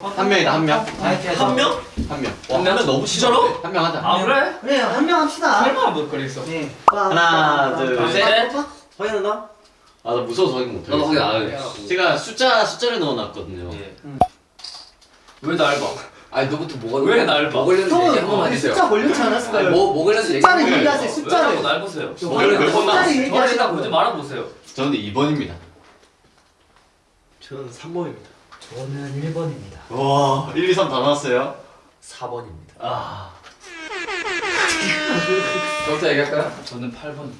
한 명이다 한 명. 한 명? 한 명. 한 명? 너무 진짜로? 한 명 하자. 아 그래? 그래 한 명 합시다. 설마 못 그랬어. 네. 하나, 둘, 셋. 확인한다. 아나 무서워서 확인 못 해. 나도 확인 안 해. 제가 숫자 숫자를 넣어놨거든요. 예. 왜날 봐? 아니 너부터 뭐가 왜 날 봐? 뭐 걸렸는지 얘기 한 번만 우리 해주세요. 숫자 걸렸지 않았을까요? 뭐, 뭐 걸렸는지 얘기 숫자를 얘기하세요. 숫자를. 날 보세요? 저몇 번? 숫자를 저한테 보지 얘기하시라고요. 말아보세요. 저는 2번입니다. 저는 3번입니다. 저는 1번입니다. 와 1, 2, 3 다 나왔어요. 4번입니다. 아 저부터 얘기할까요? 저는 8번.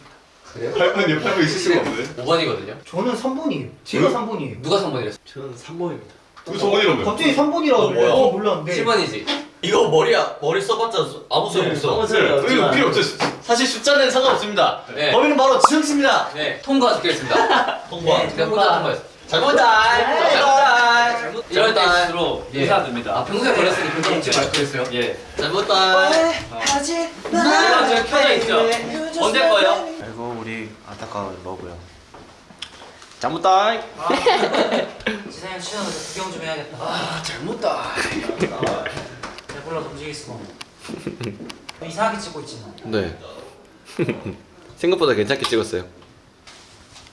그래요? 8번이 8번 있을 수가 없네. 5번이거든요. 저는 3번이에요. 제가 3번이에요. 누가 3번이랬어? 저는 3번입니다. 그 저번이라며. 갑자기 3번이라고 어, 그래. 뭐야? 어 몰랐는데. 7번이지. 이거 머리야 머리 써봤자 아무 소용 없어. 네, 이거 필요 없죠. 사실 숫자는 상관없습니다. 네. 범인은 바로 지성 씨입니다. 네. 통과 적혀있습니다. 통과. 네. 혼자 통과했어. 잘못다. 이럴. 때일수록 예. 의사됩니다. 아 평소에 걸렸으니 그렇게 했지. 그랬어요? 예. 잘못다. 하지 시간 지금 켜져 있죠. 언제 거예요? 아이고 우리 안타까운 러브요. 잘못다. 지상형 시간을 구경 좀 해야겠다. 아 잘못다. 배불러 움직일 수가 없네. 이상하게 찍고 있지만. 네. 생각보다 괜찮게 찍었어요.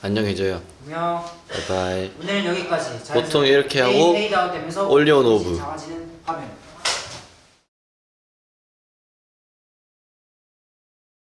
안녕해줘요. 안녕. 바이바이. 오늘은 여기까지. 보통 이렇게 하고 올리온 오브.